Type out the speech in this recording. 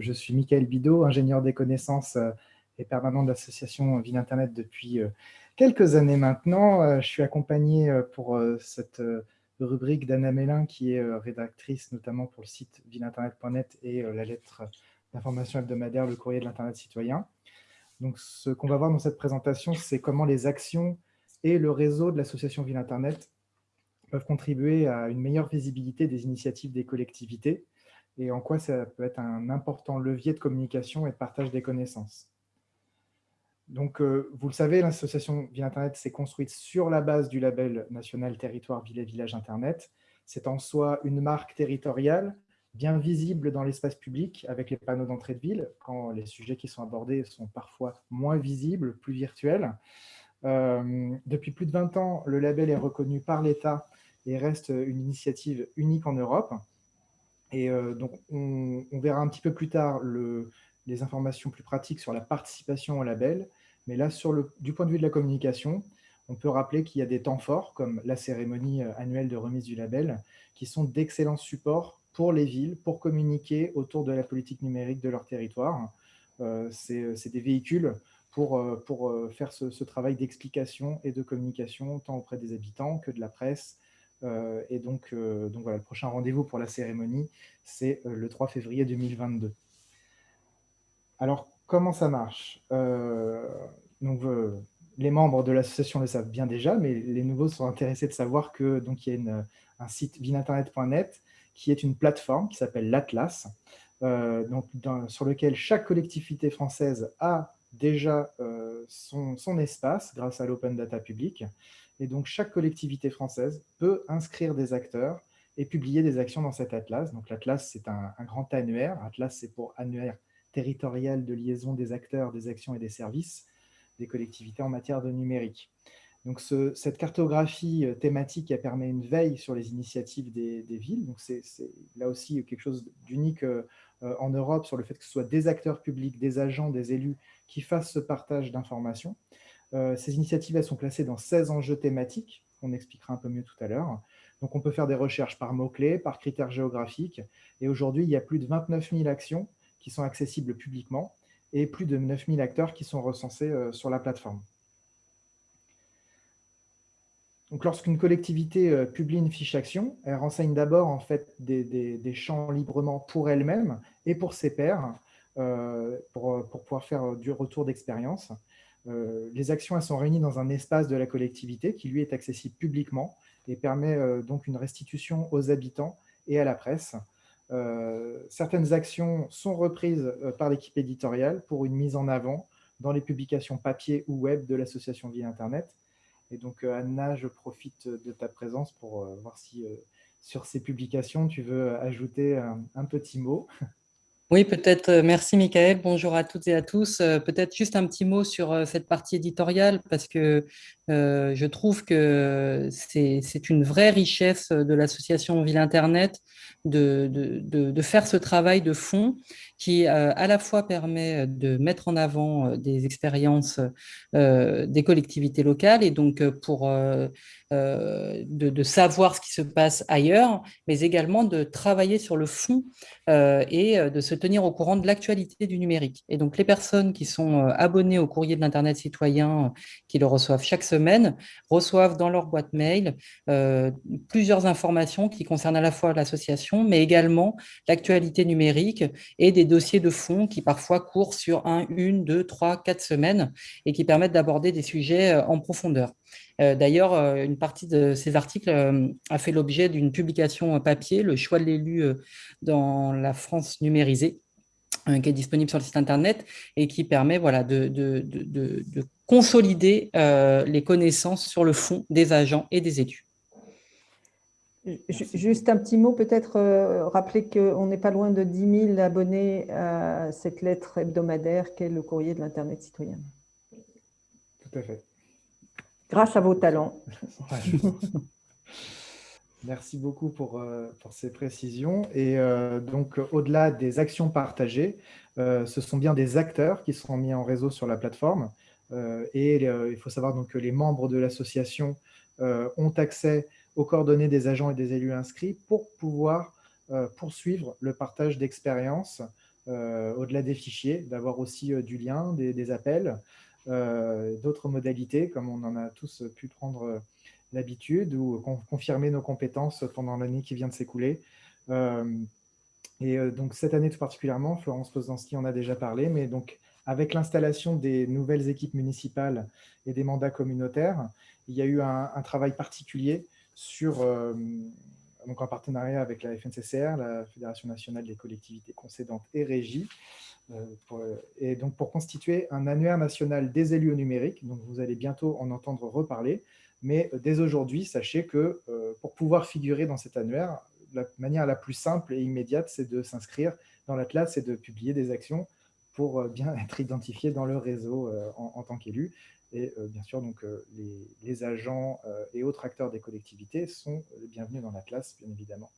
Je suis Michael Bidot, ingénieur des connaissances euh, et permanent de l'association Ville Internet depuis euh, quelques années maintenant. Euh, je suis accompagné pour cette rubrique d'Anna Mélin, qui est rédactrice notamment pour le site villeinternet.net et la lettre d'information hebdomadaire, le courrier de l'Internet citoyen. Donc, ce qu'on va voir dans cette présentation, c'est comment les actions et le réseau de l'association Ville Internet peuvent contribuer à une meilleure visibilité des initiatives des collectivités et en quoi ça peut être un important levier de communication et de partage des connaissances. Donc, euh, vous le savez, l'association Ville Internet s'est construite sur la base du label national Territoire Ville et Village Internet. C'est en soi une marque territoriale, bien visible dans l'espace public avec les panneaux d'entrée de ville, quand les sujets qui sont abordés sont parfois moins visibles, plus virtuels. Euh, depuis plus de 20 ans, le label est reconnu par l'État et reste une initiative unique en Europe. Et euh, donc, on, verra un petit peu plus tard les informations plus pratiques sur la participation au label. Mais là, sur le, du point de vue de la communication, on peut rappeler qu'il y a des temps forts, comme la cérémonie euh, annuelle de remise du label, qui sont d'excellents supports pour les villes, pour communiquer autour de la politique numérique de leur territoire. Euh, c'est des véhicules pour, pour faire ce, travail d'explication et de communication, tant auprès des habitants que de la presse, et donc, euh, donc voilà, le prochain rendez-vous pour la cérémonie, c'est euh, le 3 février 2022. Alors, comment ça marche? Donc, Les membres de l'association le savent bien déjà, mais les nouveaux sont intéressés de savoir qu'il y a un site vininternet.net qui est une plateforme qui s'appelle l'Atlas, sur lequel chaque collectivité française a déjà son, espace grâce à l'open data public. Et donc, chaque collectivité française peut inscrire des acteurs et publier des actions dans cet atlas. Donc, l'atlas, c'est un, grand annuaire. Atlas, c'est pour annuaire territorial de liaison des acteurs, des actions et des services des collectivités en matière de numérique. Donc, cette cartographie euh, thématique elle permet une veille sur les initiatives des, villes. Donc, c'est là aussi quelque chose d'unique euh, euh, en Europe sur le fait que ce soit des acteurs publics, des agents, des élus qui fassent ce partage d'informations. Euh, ces initiatives sont classées dans 16 enjeux thématiques, on expliquera un peu mieux tout à l'heure. Donc, on peut faire des recherches par mots-clés, par critères géographiques. Et aujourd'hui, il y a plus de 29 000 actions qui sont accessibles publiquement et plus de 9 000 acteurs qui sont recensés euh, sur la plateforme. Donc, lorsqu'une collectivité euh, publie une fiche action, elle renseigne d'abord en fait des, champs librement pour elle-même et pour ses pairs pour, pouvoir faire du retour d'expérience. Euh, les actions sont réunies dans un espace de la collectivité qui lui est accessible publiquement et permet euh, donc une restitution aux habitants et à la presse. Euh, certaines actions sont reprises par l'équipe éditoriale pour une mise en avant dans les publications papier ou web de l'association Ville Internet. Et donc, Anna, je profite de ta présence pour voir si sur ces publications, tu veux ajouter un petit mot. Oui, peut-être, euh, merci Michael, bonjour à toutes et à tous. Euh, peut-être juste un petit mot sur euh, cette partie éditoriale, parce que je trouve que c'est une vraie richesse de l'association Ville Internet de, de, faire ce travail de fond qui à la fois permet de mettre en avant des expériences des collectivités locales et donc pour de, de, savoir ce qui se passe ailleurs, mais également de travailler sur le fond et de se tenir au courant de l'actualité du numérique. Et donc, les personnes qui sont euh, abonnées au courrier de l'Internet citoyen, euh, qui le reçoivent chaque semaine, reçoivent dans leur boîte mail euh, plusieurs informations qui concernent à la fois l'association, mais également l'actualité numérique et des dossiers de fond qui parfois courent sur un, une, deux, trois, quatre semaines et qui permettent d'aborder des sujets en profondeur. D'ailleurs, une partie de ces articles a fait l'objet d'une publication papier, le choix de l'élu dans la France numérisée, qui est disponible sur le site internet et qui permet voilà, de, de, de, de consolider euh, les connaissances sur le fond des agents et des élus. Juste un petit mot, peut-être euh, rappeler qu'on n'est pas loin de 10 000 abonnés à cette lettre hebdomadaire qu'est le courrier de l'Internet citoyen. Tout à fait. Grâce à vos talents. Merci beaucoup pour, euh, pour ces précisions. Et euh, donc, au-delà des actions partagées, euh, ce sont bien des acteurs qui seront mis en réseau sur la plateforme. et il faut savoir donc, que les membres de l'association ont accès aux coordonnées des agents et des élus inscrits pour pouvoir poursuivre le partage d'expériences au-delà des fichiers, d'avoir aussi du lien, des, appels, d'autres modalités, comme on en a tous pu prendre l'habitude, ou confirmer nos compétences pendant l'année qui vient de s'écouler. et donc cette année tout particulièrement, Florence Poznansky en a déjà parlé, mais donc avec l'installation des nouvelles équipes municipales et des mandats communautaires, il y a eu un, travail particulier sur, euh, en partenariat avec la FNCCR, la Fédération nationale des collectivités concédantes et régies, euh, et donc pour constituer un annuaire national des élus au numérique. Donc vous allez bientôt en entendre reparler, mais dès aujourd'hui, sachez que euh, pour pouvoir figurer dans cet annuaire, la manière la plus simple et immédiate, c'est de s'inscrire dans l'Atlas et de publier des actions pour bien être identifié dans le réseau en tant qu'élu. Et euh, bien sûr, donc, euh, les, agents euh, et autres acteurs des collectivités sont les bienvenus dans la classe, bien évidemment.